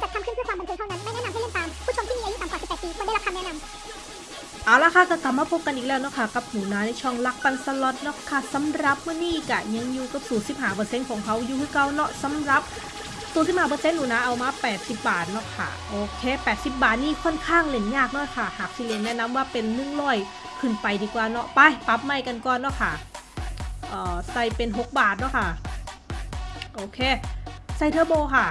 จัดทำขึ้นเพื่อความบันเทิงเท่านั้น ไม่แนะนำให้เล่นตาม ผู้ชมที่มีอายุต่ำกว่า 18 ปีควรได้รับคำแนะนำเอาละค่ะก็กลับมาพบกันอีกแล้วเนาะค่ะกับหนูนาในช่องลักปันสล็อตเนาะค่ะสำหรับมื้อนี้กะยังอยู่กับสูตร15%ของเขาอยู่คือเก่าเนาะสำหรับสูตร15%หนูนาเอามา 80 บาทเนาะค่ะโอเค 80 บาทนี่ค่อนข้างเล่นยากเนาะค่ะ หากสิเล่นแนะนำว่าเป็น100ขึ้นไปดีกว่าเนาะไปปรับใหม่กันก่อนเนาะค่ะเอ่อใส่เป็น 6 บาทเนาะค่ะ โอเค ใส่เทอร์โบค่ะ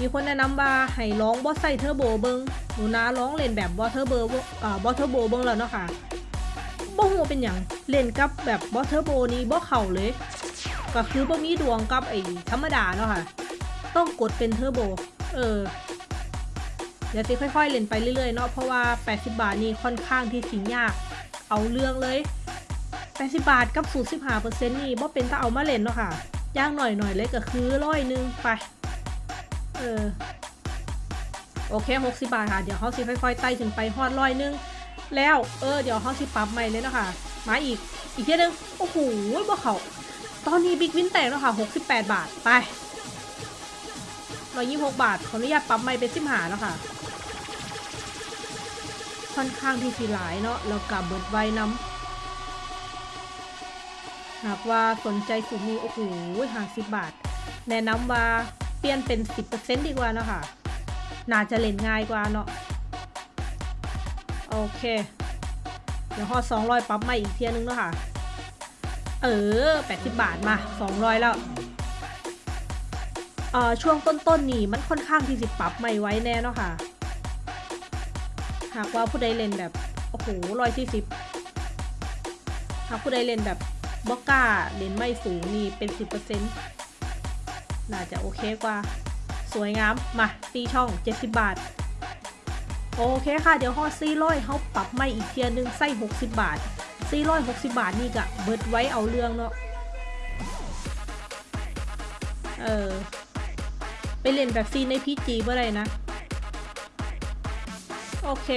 มีคนแนะนำว่าให้ร้องบอสใส่เทอร์โบเบิงหนูนาร้องเล่นแบบบอสเทอร์โบอ่าบอสเทอร์โบเบิงแล้วเนาะค่ะบ่ฮู้เป็นหยังเล่นกับแบบบ่เทอร์โบนี้บ่เข้าเลย ก็คือบ่มีดวงกับไอ้ธรรมดาเนาะค่ะ ต้องกดเป็นเทอร์โบ เออเดี๋ยวสิค่อยๆเล่นไปเรื่อยๆเนาะเพราะว่า 80 บาทนี่ค่อนข้างที่สิยาก เอาเรื่องเลย 80 บาทกับสูตร15%นี่บ่เป็นถ้าเอามาเล่นเนาะค่ะย่างหน่อยๆเลยก็คือร้อยหนึงไป เออ โอเค60บาทค่ะ เดี๋ยวเขาสิค่อยๆไต่ถึงไปฮอดร้อยหนึง แล้ว เออ เดี๋ยวเขาสิปรับใหม่เลยนะคะมาอีก อีกเทียนึง โอ้โหบ่เขาตอนนี้บิ๊กวินแตกแล้วค่ะ68บาท ไป126บาท ขออนุญาตปรับใหม่เป็น15แล้วค่ะ ค่อนข้างที่สีหลายเนาะ แล้วกับเบิดไว้น้ำหากว่าสนใจสูตรนี้โอ้โห50บาท แนะนำว่า เปลี่ยนเป็น 10%ดีกว่าเนาะค่ะ น่าจะเล่นง่ายกว่าเนาะ โอเค เดี๋ยวฮอด200ปรับมาอีกเทียนึงเนาะค่ะ เออ 80 บาทมา 200 แล้วเอ่อช่วงต้นๆนี่มันค่อนข้างที่สิปรับไม่ไว้แน่เนาะค่ะ หากว่าผู้ใดเล่นแบบ โอ้โหร้อยที่สิบหากผู้ใดเล่นแบบบอกล้าเล่นไม่สูงนี่เป็น10%น่ น่าจะโอเคกว่า สวยงาม มาตีช่อง 70 บาท โอเคค่ะ เดี๋ยวฮอซีร้อยเขาปรับไม่อีกเทียนึงไส้ 60 บาทซีร้อย60บาทนี่กะเบิดไว้เอาเรื่องเนาะ เออ ไปเล่นแบบซีในพีจีเมื่อไรนะ โอเค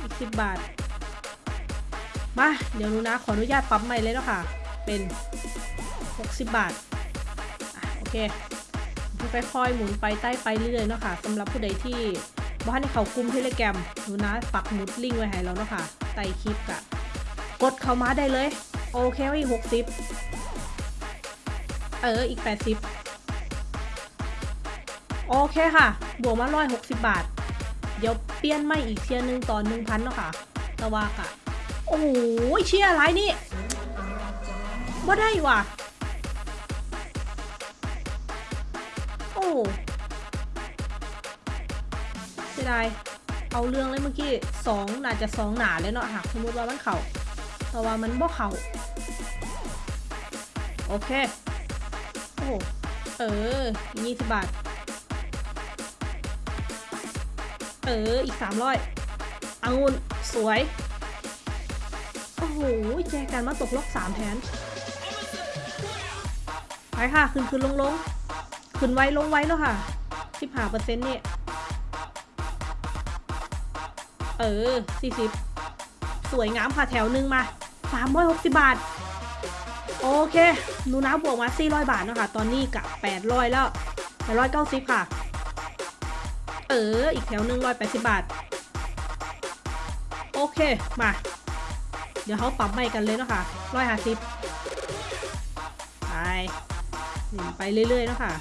อีก10บาท มา เดี๋ยวนูนะ ขออนุญาตปรับใหม่เลยเนาะค่ะ เป็น 60 บาท โอเค ค่อยๆหมุนไปใต้ไปเรื่อยๆเนาะค่ะสำหรับผู้ใดที่บ้านในเขากุมเทเลแกรมหนูนะปักหมุดลิงก์ไว้ให้แล้วเนาะค่ะใต้คลิปกะกดเข้ามาได้เลย โอเคอีกหกสิบเอออีกแปดสิบโอเคค่ะ บวกมาร้อยหกสิบบาท เดี๋ยวเปลี่ยนไม่อีกเทียร์หนึ่งตอนหนึ่งพันเนาะค่ะตะวากะโอ้โหเชียร์อะไรนี่ว่ได้ว่ะ สียดายเอาเรื่องเลยเมื่อกี้สองน่าจะสองหนาเลยเนาะหากสมมติว่ามันเข่าแต่ว่ามันบ่เข่าโอเค โอ้โหเออยี่สิบบาท เออ อีกสามร้อยองุ่นสวย โอ้โห แจกันมาตกล็อกสามแทนไปค่ะ ขึ้นขึ้นลงลงขึ้นไว้ลงไว้เนาะค่ะสิบห้าเปอร์เซ็นต์นี่ เออสี่สิบสวยงามค่ะแถวหนึ่งมาสามร้อยหกสิบบาท โอเคหนูน้าบวกมาสี่ร้อยบาทเนาะค่ะตอนนี้กะแปดร้อยแล้วแปดร้อยเก้าสิบค่ะ เออ อีกแถวหนึ่งร้อยแปดสิบบาท โอเค มา เดี๋ยวเขาปรับใหม่กันเลยเนาะค่ะร้อยห้าสิบไปไปเรื่อยๆเนาะค่ะ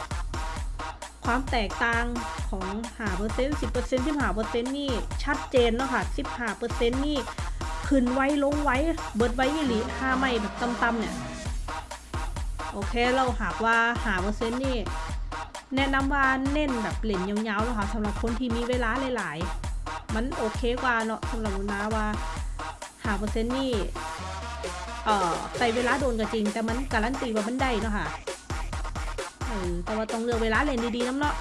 ความแตกต่าง ของหาเปอร์เซ็นต์สิบเปอร์เซ็นต์ที่หาเปอร์เซ็นต์นี่ชัดเจนเนาะค่ะสิบหาเปอร์เซ็นต์นี่ขึ้นไว้ลงไว้เบิดไว้ยี่หลีห้าไม่แบบต่ำๆเนี่ยโอเคเราหากว่าหาเปอร์เซ็นต์นี่แนะนำว่าเน้นแบบเล่นยาวๆเนาะค่ะสำหรับคนที่มีเวลาหลายๆ มันโอเคกว่าเนาะสำหรับมุนาว่าหาเปอร์เซ็นต์นี่เอ่อใส่เวลาโดนก็จริง แต่มันการันตีว่ามันได้เนาะค่ะเออแต่ว่าต้องเลือกเวลาเล่นดีๆน้ำเนาะ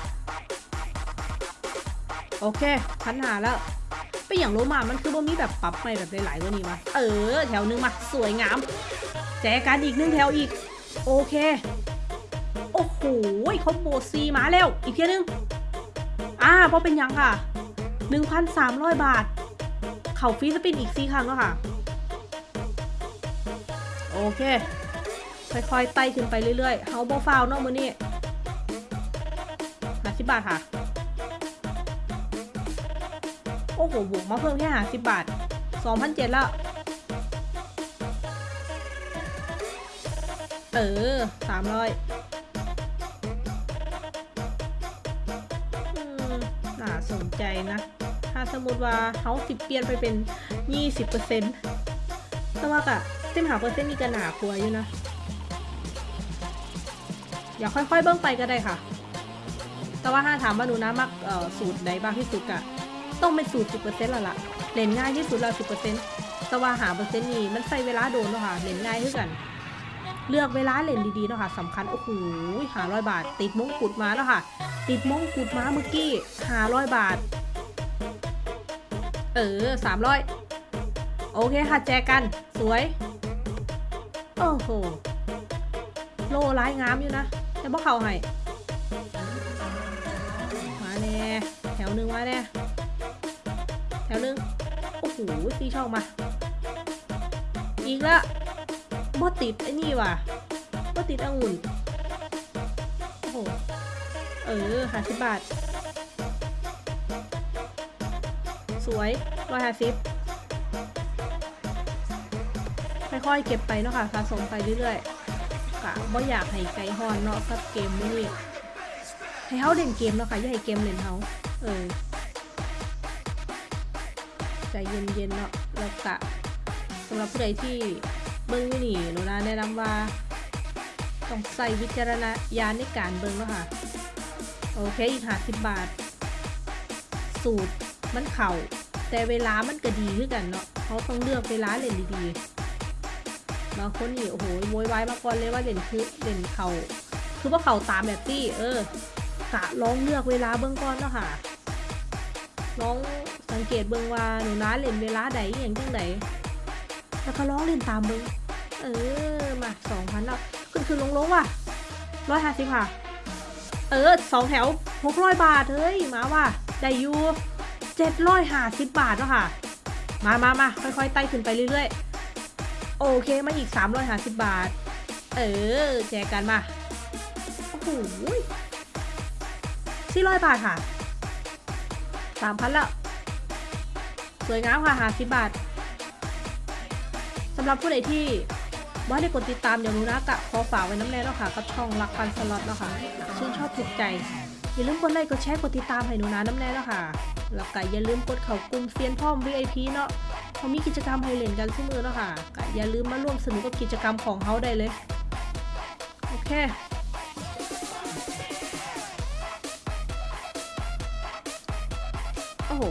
โอเคพันหาแล้วเป็นอย่างโลมามันคือบ่มีแบบปรับใหม่แบบหลายๆกว่านี้วะเออ แถวหนึงมา สวยงาม แจกันอีกหนึ่งแถวอีก โอเค โอ้โหคอมโบซีมาแล้ว อีกเทียนึง อ่าเพราะเป็นยังค่ะ 1,300 บาท เข่าฟรีสปินอีกซีครั้งแล้วค่ะ โอเค ค่อยๆไต่ขึ้นไปเรื่อยๆ เฮาบอฟาวเนาะมือนี่ไหน50บาทค่ะ โอ้โหบวกมาเพิ่มแค่50บาท2,007แล้วเออ300อืมน่าสนใจนะ ถ้าสมมติว่าเขาสิเปลี่ยนไปเป็น20%แต่ว่ากะเส้นหาเปอร์เซ็นต์นี่ก็หนากลัวอยู่นะ อย่าค่อยๆเบิ้งไปก็ได้ค่ะ แต่ว่าถ้าถามว่าหนูนะมักสูตรใดบ้างที่สุดกะ ต้องเป็นสูตร10%แล้วล่ะเล่นง่ายที่สุดแล้ว10%แต่ว่าหาเปอร์เซ็นต์นี่มันใส่เวลาโดนเนาะค่ะเล่นง่ายขึ้นกัน เลือกเวลาเล่นดีๆเนาะค่ะสำคัญโอ้โหหาร้อยบาท ติดมงกุฎมาแล้วค่ะ ติดมงกุฎมาเมื่อกี้หาร้อยบาท เออสามร้อยโอเคค่ะแจกัน สวย โอ้โหโลร้ายงามอยู่นะแต่บ่เขาให้มาแน่แถวหนึ่งมาแน่ ถวหนึ่งโอ้โหตีช่องมา อีกแล้วบ่ติดไอ้นี่ว่ะบ่ติดองุ่นโอ้โห เออห้าสิบบาท สวยร้อยห้าสิบค่อยๆเก็บไปเนาะค่ะสะสมไปเรื่อยๆกะบ่อยากให้ไกลฮอนเนาะกับเกมนี้ให้เขาเล่นเกมเนาะค่ะอย่าให้เกมเล่นเขาเออ ใจเย็นๆเนาะแล้วกะสำหรับผู้ใดที่เบิ้งอยู่นี่หนูนะแนะนำว่าต้องใส่วิจารณญาณในการเบิ้งเนาะค่ะ โอเคอีกห้าสิบบาท สูตรมันเข่า แต่เวลามันก็ดีขึ้นกันเนาะเขาต้องเลือกเวลาเล่นดีๆบางคนนี่โอ้โหโวยวายมาก่อนเลยว่าเล่นคือเล่นเข่าคือว่าเข่าตามแบบตี้เออกะลองเลือกเวลาเบื้องก่อนเนาะค่ะลอง สังเกตเบิ่งว่าหนูนะเล่นเวลาใดอย่างจังใดแล้วก็ลองเล่นตามเบิ่งเออมาสองพันแล้วขึ้นขึ้นลงลงว่ะร้อยห้าสิบค่ะ เออสองแถวหกร้อยบาทเฮ้ยมาว่ะได้อยู่เจ็ดร้อยห้าสิบบาทแล้วค่ะ มามามาค่อยๆไต่ขึ้นไปเรื่อยๆ โอเคมาอีกสามร้อยห้าสิบบาท เออแจกกันมา โอ้โหสี่ร้อยบาทค่ะสามพันละ สวยงามค่ะหาสิบบาทสำหรับผู้ใดที่ว่าได้กดติดตามอย่างรู้นะกะขอฝากไว้น้ำแน่แล้วค่ะกับช่องรักปันสล็อตแล้วค่ะชื่นชอบถูกใจอย่าลืมกดไลค์กดแชร์กดติดตามให้หนูนะน้ำแน่แล้วค่ะแล้วก็อย่าลืมกดเข้ากลุ่มเซียนพ่อม VIP เนาะเขามีกิจกรรมให้เล่นกันทุกมือแล้วค่ะก็อย่าลืมมาร่วมสนุกกับกิจกรรมของเขาได้เลยโอเคโอ้โห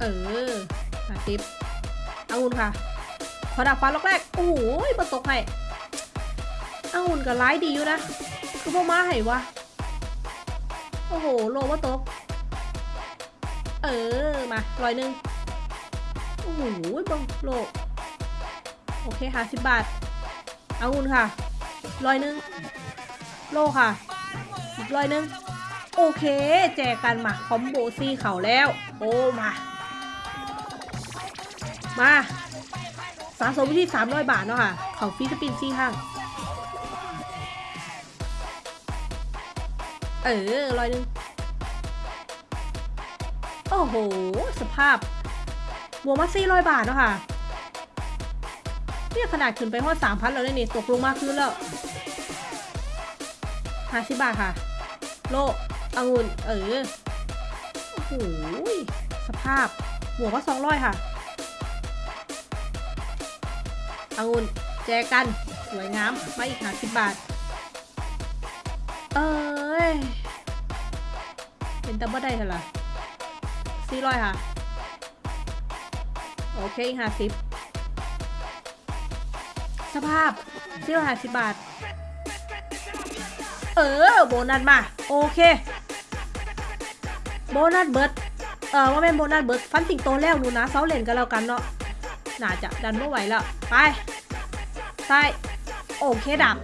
เออมาติปเอาอุ่นค่ะขอดับฟันล็อกแรก โอ้โหมาตกให้อาอุ่นกับไลายดีอยู่นะ คือพวกมาให้วะ โอ้โห โลว่าตก เออ มาร้อยหนึ่งโอ้โหบังโล โอเคค่ะสิบบาทอาอุ่นค่ะร้อยหนึ่งโลค่ะอีกร้อยหนึ่งโอเค แจกกันมาคอมโบซี่เขาแล้ว โอ้มา มาสะสมวิธี300 บาทเนาะค่ะ เขาฟรีสปินซี่ข้าง เออร้อยหนึ่งโอ้โห สภาพบวกมาสี่ร้อยบาทเนาะค่ะ เนี่ยขนาดขึ้นไปฮอดสามพันแล้วเนี่ย ตกลงมาคืนแล้วห้าสิบบาทค่ะ โลองุ่น เออ โอ้โห สภาพบวกว่าสองร้อยค่ะ องุ่นแจกัน สวยงามมาอีกห้าสิบบาท เอ้ย เป็นตับเบิลได้เท่าไหร่สี่ร้อยค่ะ โอเคห้าสิบสภาพสี่ร้อยห้าสิบบาท เออ โบนัสมา โอเค โบนัสเบิร์ดเออว่าเป็นโบนัสเบิร์ดฟันสิงโตแล้วหนูนะเซาเลนกันแล้วกันเนาะ น่าจะดันไม่ไหวแล้ว ไปใช่โอเคดับ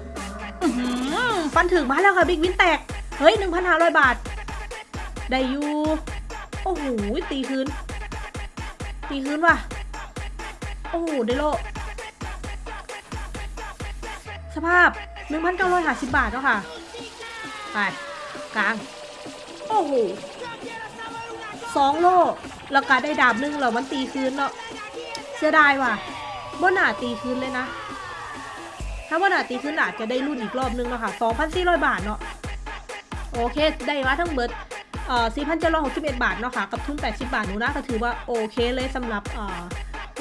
ฟันถึงมาแล้วค่ะบิ๊กวินแตก เฮ้ย 1,500 บาท ได้อยู่โอ้โห ตีคืน ตีคืนว่ะ โอ้โห ได้โล สภาพ 1,950 บาทแล้วค่ะ ไป กลาง โอ้โหสองโล แล้วก็ได้ดาบหนึงแล้วมันตีคืนเนาะ สียดายว่ะบ่น่าตีคืนเลยนะ ถ้าบ่น่าตีคืนอาจจะได้รุ่นอีกรอบนึงเนาะค่ะ2,400 บาทเนาะ โอเค ได้มาทั้งเบิดเอ่อ4,761 บาทเนาะค่ะ กับทุน 80 บาทหนูนะก็ถือว่าโอเคเลยสำหรับเอ่อ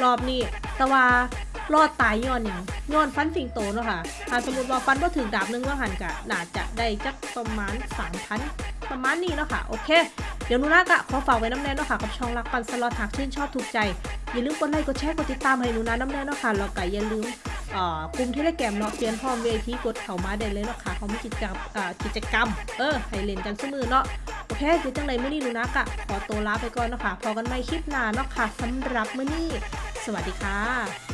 รอบนี้ แต่ว่ารอดตายย้อนอย่างย้อนฟันสิงโตเนาะค่ะถ้าสมมติว่าฟันบ่ถึงดาบหนึงว่าหันกะน่าจะได้จักประมาณ3,000ประมาณนี้เนาะค่ะ โอเค เดี๋ยวนูนากะขอฝากไว้น้ำแน่เนาะค่ะ กับช่องรักปันสล็อตหากชื่นชอบถูกใจ อย่าลืมกดไลค์กดแชร์กดติดตามให้หนูนะน้ำแน่เนาะค่ะแล้วก็อย่าลืมเอ่อกลุ่มเทเลแกรมเนาะเตียนพร้อมเวทีกดเข้ามาได้เลยเนาะค่ะเขามีกิจกรรมอ่ากิจกรรม เออให้เล่นกันซุมือเนาะโอเคเดี๋ยวจังไรมื้อนี้หนูนะกะขอตัวลาไปก่อนเนาะค่ะพอกันใหม่คลิปหน้าเนาะค่ะสำหรับมื้อนี้ สวัสดีค่ะ